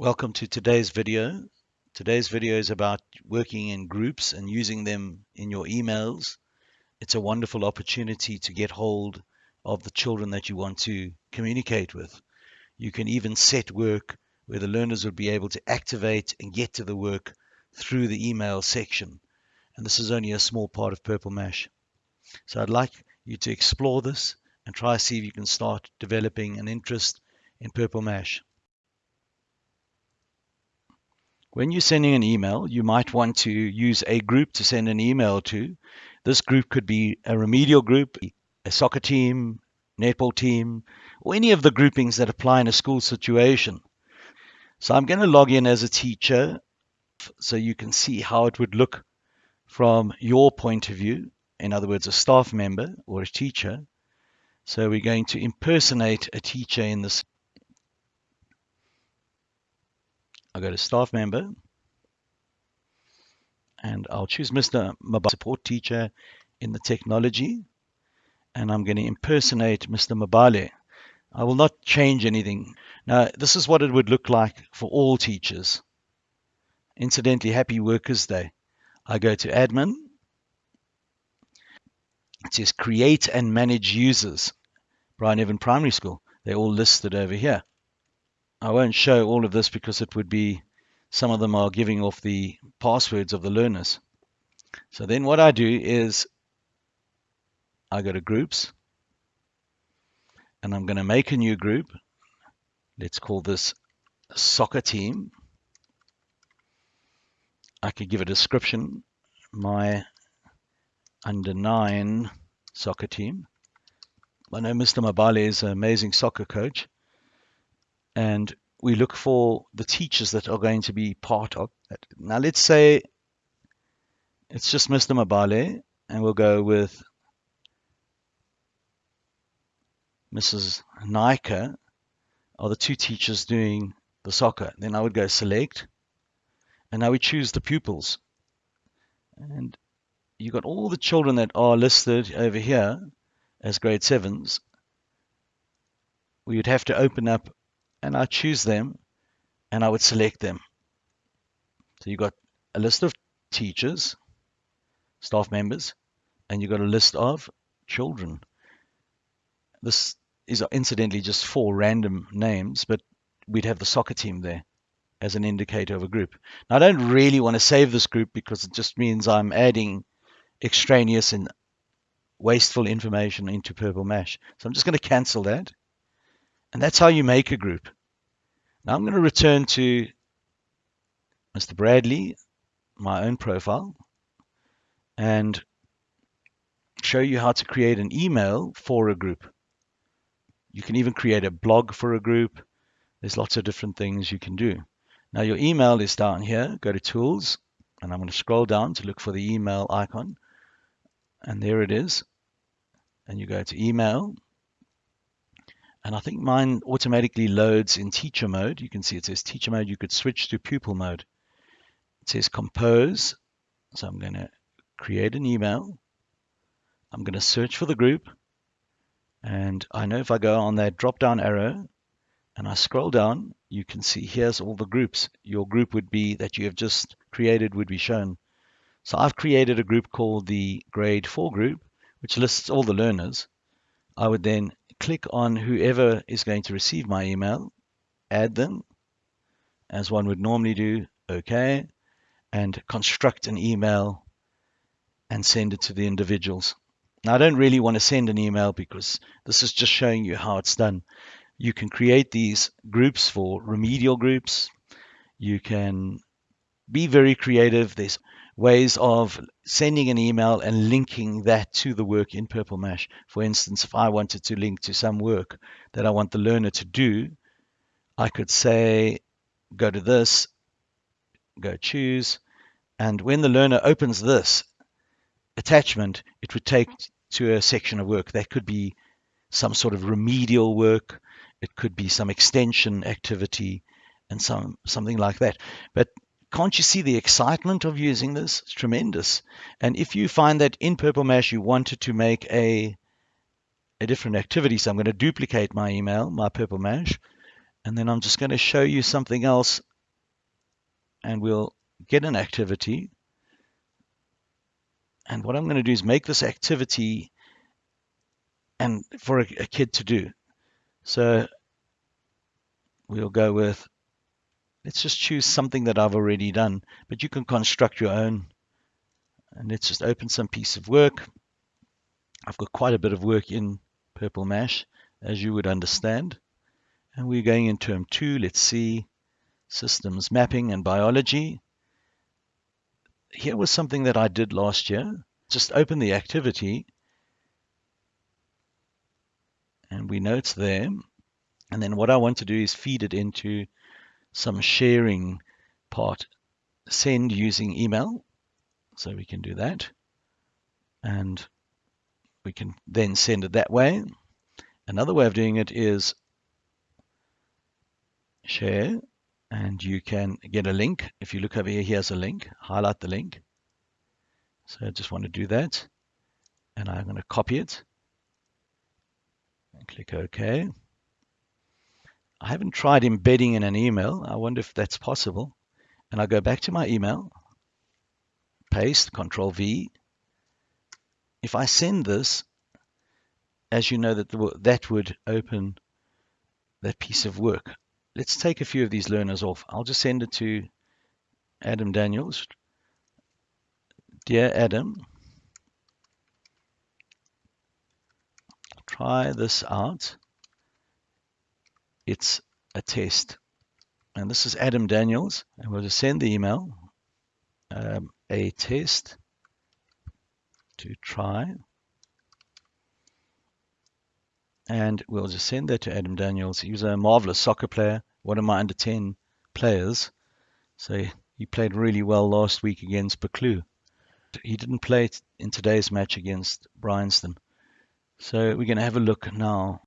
Welcome to today's video. Today's video is about working in groups and using them in your emails. It's a wonderful opportunity to get hold of the children that you want to communicate with. You can even set work where the learners would be able to activate and get to the work through the email section. And this is only a small part of Purple Mash. So I'd like you to explore this and try to see if you can start developing an interest in Purple Mash. When you're sending an email, you might want to use a group to send an email to. This group could be a remedial group, a soccer team, netball team, or any of the groupings that apply in a school situation. So I'm going to log in as a teacher so you can see how it would look from your point of view, in other words, a staff member or a teacher. So we're going to impersonate a teacher in this I'll go to staff member and I'll choose Mr. Mabale support teacher in the technology and I'm going to impersonate Mr. Mabale. I will not change anything. Now, this is what it would look like for all teachers. Incidentally, happy Workers' Day. I go to admin. It says create and manage users. Brian Evan Primary School. They're all listed over here. I won't show all of this because it would be, some of them are giving off the passwords of the learners. So then what I do is I go to groups and I'm going to make a new group. Let's call this soccer team. I could give a description, my under nine soccer team. I know Mr. Mabale is an amazing soccer coach and we look for the teachers that are going to be part of it. Now let's say it's just Mr. Mabale and we'll go with Mrs. Nika are the two teachers doing the soccer. Then I would go select and now we choose the pupils. And you've got all the children that are listed over here as grade sevens. We would have to open up and I choose them and I would select them. So you've got a list of teachers, staff members, and you've got a list of children. This is incidentally just four random names, but we'd have the soccer team there as an indicator of a group. Now, I don't really want to save this group because it just means I'm adding extraneous and wasteful information into Purple Mash. So I'm just going to cancel that. And that's how you make a group. Now I'm going to return to Mr. Bradley, my own profile, and show you how to create an email for a group. You can even create a blog for a group. There's lots of different things you can do. Now your email is down here. Go to Tools, and I'm going to scroll down to look for the email icon. And there it is. And you go to Email, and I think mine automatically loads in teacher mode. You can see it says teacher mode. You could switch to pupil mode. It says compose. So I'm going to create an email. I'm going to search for the group. And I know if I go on that drop down arrow and I scroll down, you can see here's all the groups. Your group would be that you have just created would be shown. So I've created a group called the grade 4 group, which lists all the learners. I would then click on whoever is going to receive my email, add them, as one would normally do, OK, and construct an email and send it to the individuals. Now, I don't really want to send an email because this is just showing you how it's done. You can create these groups for remedial groups. You can be very creative. There's ways of sending an email and linking that to the work in Purple Mash. For instance, if I wanted to link to some work that I want the learner to do, I could say, go to this, go choose, and when the learner opens this attachment, it would take mm-hmm. to a section of work. That could be some sort of remedial work, it could be some extension activity, and some something like that. But can't you see the excitement of using this? It's tremendous. And if you find that in Purple Mash you wanted to make a a different activity, so I'm going to duplicate my email, my Purple Mash, and then I'm just going to show you something else and we'll get an activity. And what I'm going to do is make this activity and for a, a kid to do. So we'll go with, let's just choose something that I've already done, but you can construct your own. And let's just open some piece of work. I've got quite a bit of work in Purple Mash, as you would understand. And we're going in term two. Let's see systems mapping and biology. Here was something that I did last year. Just open the activity and we know it's there. And then what I want to do is feed it into some sharing part. Send using email. So we can do that. And we can then send it that way. Another way of doing it is share and you can get a link. If you look over here, here's a link. Highlight the link. So I just want to do that. And I'm going to copy it and click OK. I haven't tried embedding in an email. I wonder if that's possible. And I'll go back to my email, paste, Control V. If I send this, as you know, that the, that would open that piece of work. Let's take a few of these learners off. I'll just send it to Adam Daniels. Dear Adam, try this out. It's a test. And this is Adam Daniels. And we'll just send the email, um, a test to try. And we'll just send that to Adam Daniels. He was a marvelous soccer player, one of my under 10 players. So he played really well last week against Buccleuch. He didn't play in today's match against Bryanston. So we're going to have a look now